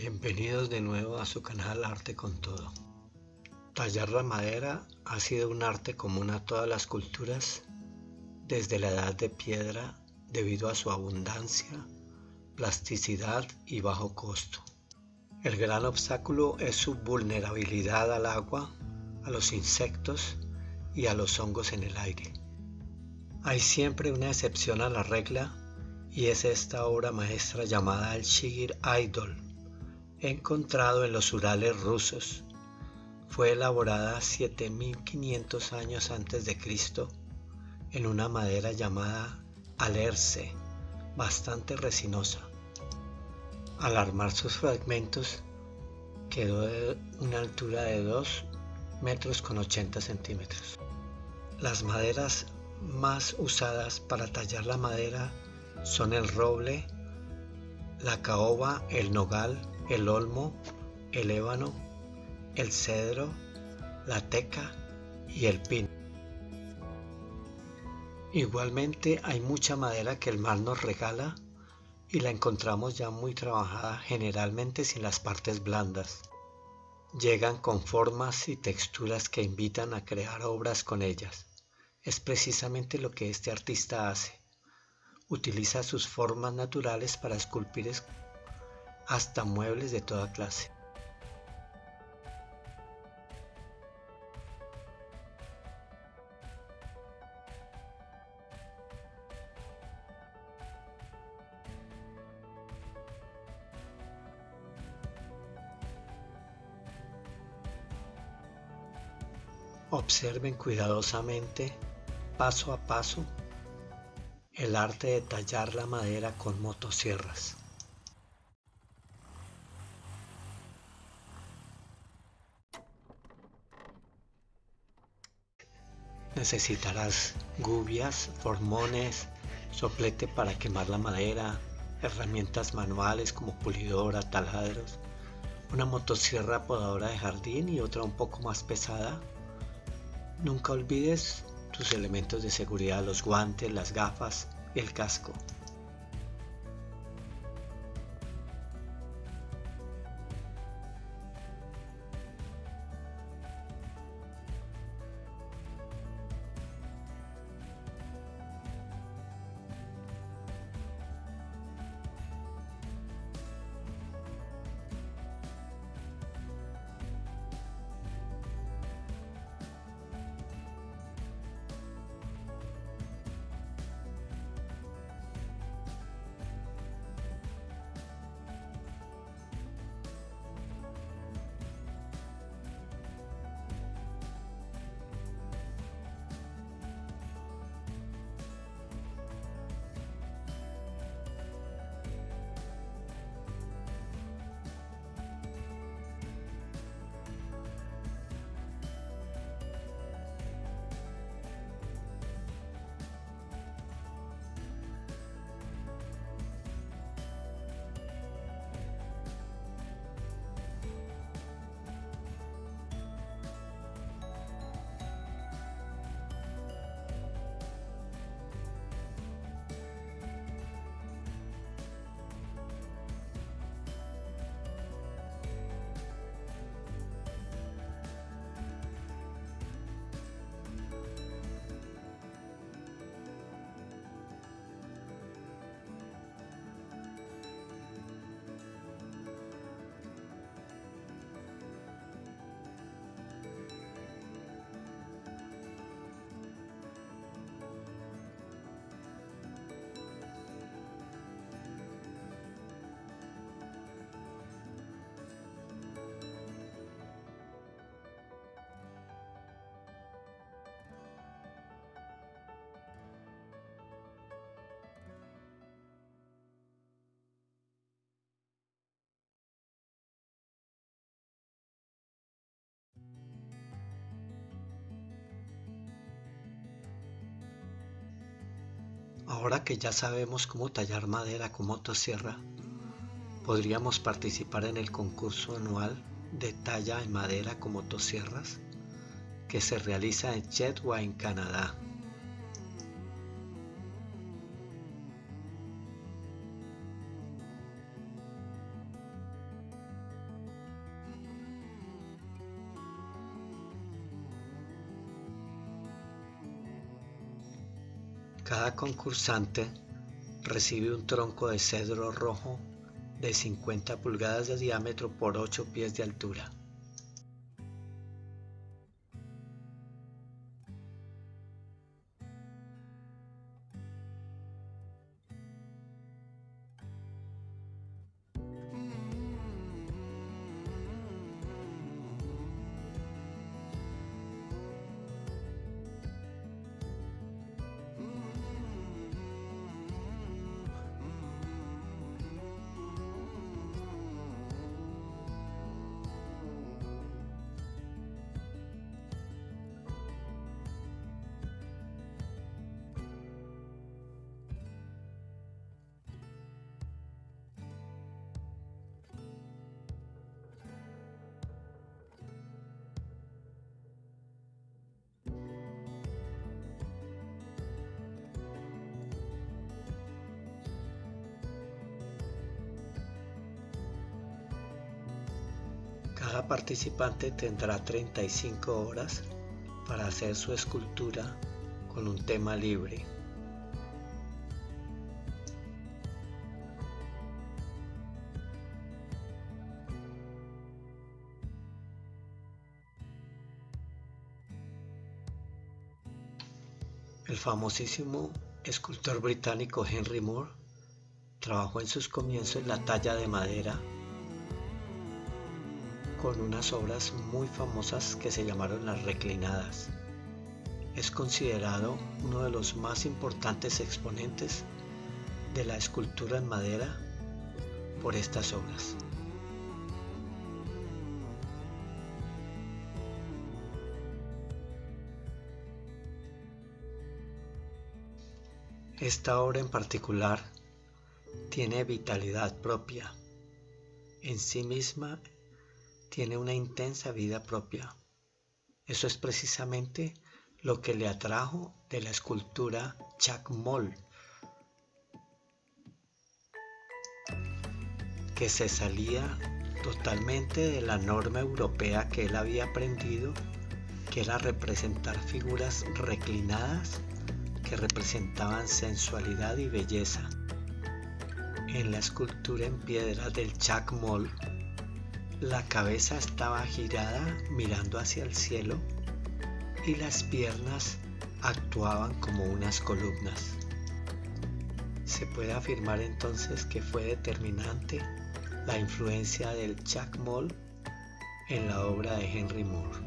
Bienvenidos de nuevo a su canal Arte con Todo. Tallar la madera ha sido un arte común a todas las culturas desde la edad de piedra debido a su abundancia, plasticidad y bajo costo. El gran obstáculo es su vulnerabilidad al agua, a los insectos y a los hongos en el aire. Hay siempre una excepción a la regla y es esta obra maestra llamada el Shigir Idol encontrado en los Urales rusos. Fue elaborada 7500 años antes de Cristo en una madera llamada alerce, bastante resinosa. Al armar sus fragmentos quedó de una altura de 2 metros con 80 centímetros. Las maderas más usadas para tallar la madera son el roble, la caoba, el nogal, el olmo, el ébano, el cedro, la teca y el pino. Igualmente hay mucha madera que el mar nos regala y la encontramos ya muy trabajada generalmente sin las partes blandas. Llegan con formas y texturas que invitan a crear obras con ellas. Es precisamente lo que este artista hace. Utiliza sus formas naturales para esculpir hasta muebles de toda clase. Observen cuidadosamente, paso a paso, el arte de tallar la madera con motosierras. Necesitarás gubias, formones, soplete para quemar la madera, herramientas manuales como pulidora, taladros, una motosierra podadora de jardín y otra un poco más pesada. Nunca olvides tus elementos de seguridad, los guantes, las gafas y el casco. Ahora que ya sabemos cómo tallar madera con motosierra, podríamos participar en el concurso anual de talla en madera con motosierras que se realiza en Chetwa en Canadá. Cada concursante recibe un tronco de cedro rojo de 50 pulgadas de diámetro por 8 pies de altura. Cada participante tendrá 35 horas para hacer su escultura con un tema libre. El famosísimo escultor británico Henry Moore trabajó en sus comienzos la talla de madera con unas obras muy famosas que se llamaron las reclinadas. Es considerado uno de los más importantes exponentes de la escultura en madera por estas obras. Esta obra en particular tiene vitalidad propia. En sí misma tiene una intensa vida propia. Eso es precisamente lo que le atrajo de la escultura Chacmol, que se salía totalmente de la norma europea que él había aprendido, que era representar figuras reclinadas que representaban sensualidad y belleza. En la escultura en piedra del Chacmol la cabeza estaba girada mirando hacia el cielo y las piernas actuaban como unas columnas. Se puede afirmar entonces que fue determinante la influencia del Moll en la obra de Henry Moore.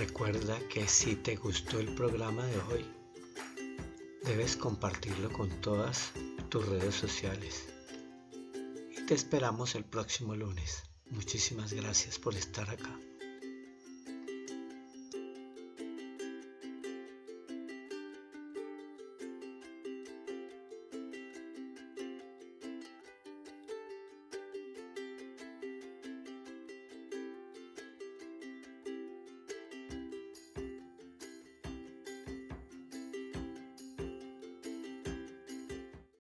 Recuerda que si te gustó el programa de hoy, debes compartirlo con todas tus redes sociales. Y te esperamos el próximo lunes. Muchísimas gracias por estar acá.